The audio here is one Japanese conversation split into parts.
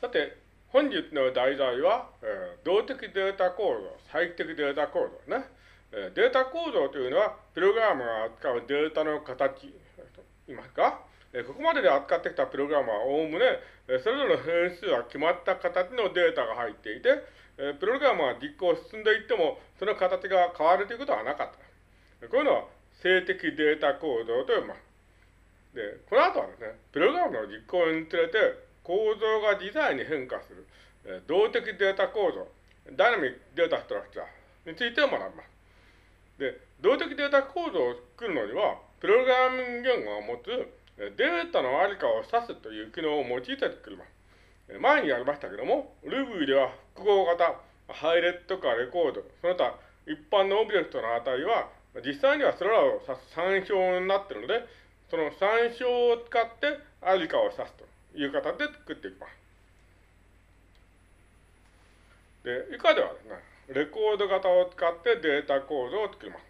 さて、本日の題材は、えー、動的データ構造、再帰的データ構造ね。えー、データ構造というのは、プログラムが扱うデータの形、いますか、えー、ここまでで扱ってきたプログラムはおおむね、えー、それぞれの変数は決まった形のデータが入っていて、えー、プログラムが実行進んでいっても、その形が変わるということはなかった。こういうのは、静的データ構造と呼びます。で、この後はですね、プログラムの実行につれて構造が自在に変化する、え動的データ構造、ダイナミックデータストラクチャーについて学びます。で、動的データ構造を作るのには、プログラミング言語が持つデータのありかを指すという機能を用いて作ります。前にやりましたけども、Ruby では複合型、配列とかレコード、その他一般のオブジェクトの値は、実際にはそれらを指す参照になっているので、その参照を使ってありかを指すという形で作っていきます。で、以下ではですね、レコード型を使ってデータ構造を作ります。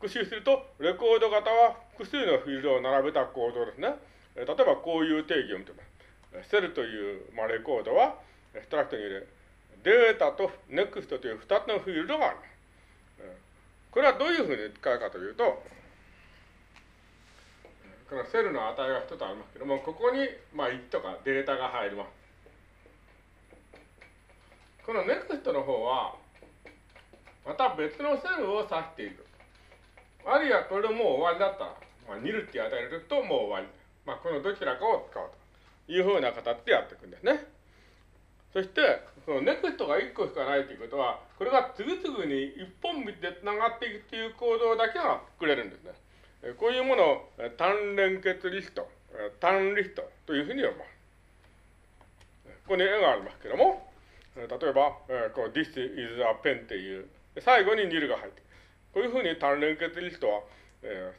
復習すると、レコード型は複数のフィールドを並べた構造ですね。例えばこういう定義を見てます。セルという、まあ、レコードは、 Struct に入れ、データと next という2つのフィールドがあります。これはどういうふうに使うかというと、このセルの値が一つありますけども、ここに、まあ、1とかデータが入ります。この NEXT の方は、また別のセルを指している。あるいはこれでもう終わりだったら、まあ、ニルって与えるともう終わり。まあ、このどちらかを使うというふうな形でやっていくんですね。そして、その NEXT が1個しかないということは、これが次々に一本道で繋がっていくという行動だけが作れるんですね。こういうものを単連結リスト、単リストというふうに呼びます。ここに絵がありますけども、例えば、この This is a pen っていう、最後に nil が入ってこういうふうに単連結リストは、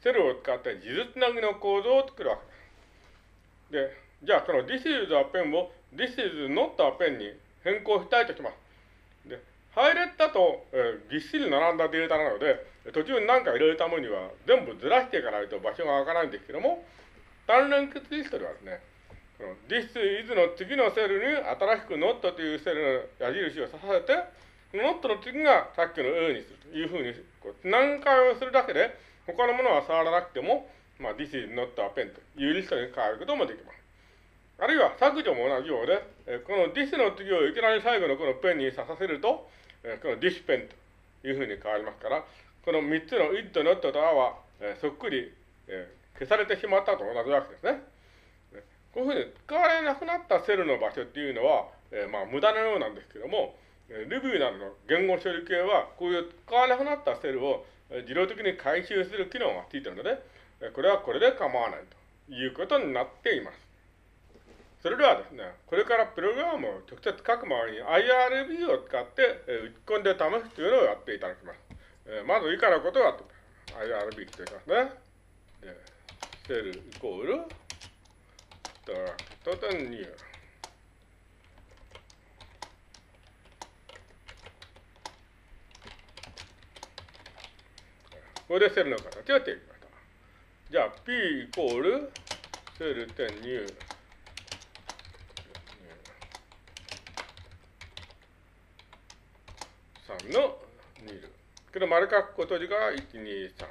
セルを使って自述つなぎの構造を作るわけです。で、じゃあこの This is a pen を This is not a pen に変更したいとします。配列だと、えー、ぎっしり並んだデータなので、途中に何か入れるためには全部ずらしていかないと場所がわからないんですけども、単連結リストではですね、この This is の次のセルに新しく not というセルの矢印を刺させて、not の次がさっきの A にするというふうに、こう何回をするだけで、他のものは触らなくても、まあ、This is not a pen というリストに変えることもできます。あるいは削除も同じようで、この this の次をいきなり最後のこのペンに刺させると、この this pen というふうに変わりますから、この3つの id, not と a は、そっくり、消されてしまったと同じわけですね。こういうふうに使われなくなったセルの場所っていうのは、まあ無駄なようなんですけども、Ruby などの言語処理系は、こういう使わなくなったセルを自動的に回収する機能がついているので、これはこれで構わないということになっています。それではですね、これからプログラムを直接書く前に IRB を使って打ち込んで試すというのをやっていただきます。えまず以下のことをやって IRB って言いますね。で、セルイコール、 Struct 点 new。これでセルの形を定義しました。じゃあ、P イコール、セル点 new。3の2ル。けど丸書くこと字が1、2、3。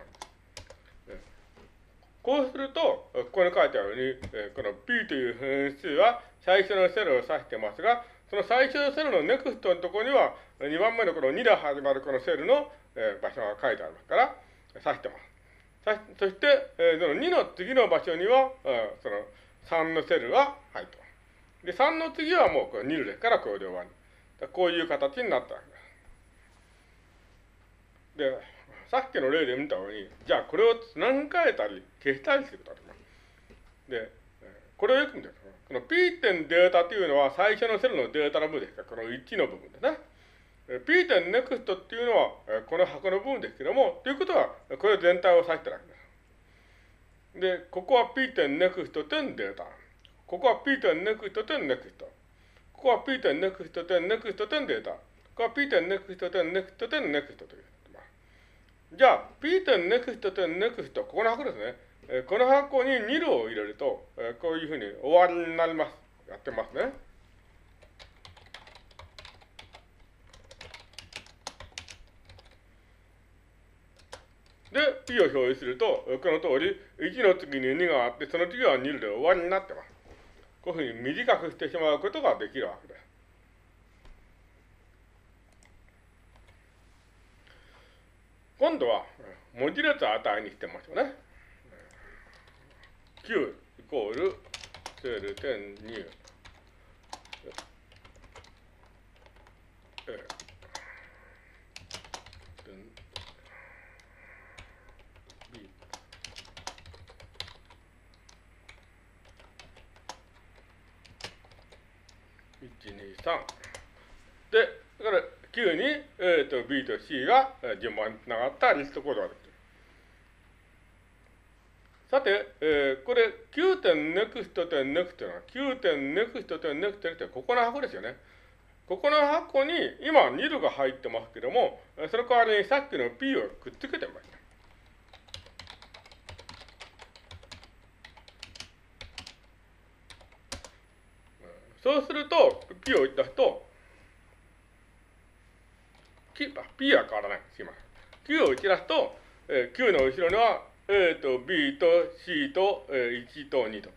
こうすると、ここに書いてあるように、この P という変数は最初のセルを指してますが、その最初のセルの NEXT のところには、2番目のこの2で始まるこのセルの場所が書いてありますから、指してます。そして、その2の次の場所には、その3のセルが入ってます。で、3の次はもうこれ2ですから、これで終わり。こういう形になったわけです。で、さっきの例で見たように、じゃあこれを何回えたり消したりすることができます。で、これをよく見てください。この P 点データというのは最初のセルのデータの部分ですから、この1の部分ですね。P 点 NEXT っていうのはこの箱の部分ですけども、ということはこれ全体を指してるわけです。で、ここは P 点 NEXT 点データ。ここは P 点 NEXT 点 NEXT。ここは P 点 NEXT 点 NEXT 点データ。ここは P 点 NEXT 点 NEXT 点 NEXT という。じゃあ、P 点 next 点 next、ここの箱ですね。えー、この箱に2度を入れると、えー、こういうふうに終わりになります。やってますね。で、P を表示すると、この通り、1の次に2があって、その次は2で終わりになってます。こういうふうに短くしてしまうことができるわけです。今度は、文字列を値にしてみましょうね。9イコールセル点2。え1、2、3。で、だから9に、A と B と C が順番につながったリストコードができる。さて、えー、これ9点ネクスト点ネクストは9点ネクスト点ネクストってここの箱ですよね。ここの箱に今2ルが入ってますけども、その代わりにさっきの P をくっつけてみました。そうすると、P を出すと、P は変わらない。すいません。Q を打ち出すと、えー、Q の後ろには A と B と C と、えー、1と2と。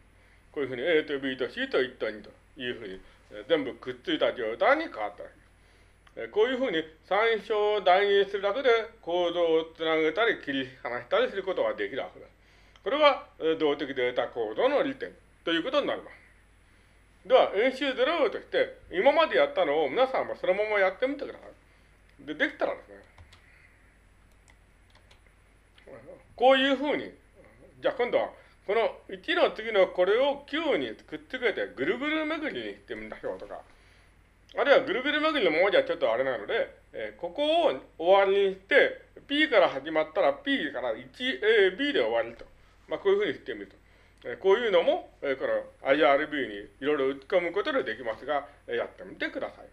こういうふうに A と B と C と1と2というふうに、えー、全部くっついた状態に変わったわけです。えー、こういうふうに参照を代入するだけで構造をつなげたり切り離したりすることができるわけです。これが、えー、動的データ構造の利点ということになります。では、演習0として、今までやったのを皆さんもそのままやってみてください。で、できたらですね、こういうふうに、じゃあ今度は、この1の次のこれを9にくっつけてぐるぐる巡りにしてみましょうとか、あるいはぐるぐる巡りのままじゃちょっとあれなので、えー、ここを終わりにして、P から始まったら P から 1AB で終わりと。まあ、こういうふうにしてみると。こういうのも、えこの IRB にいろいろ打ち込むことでできますが、えやってみてください。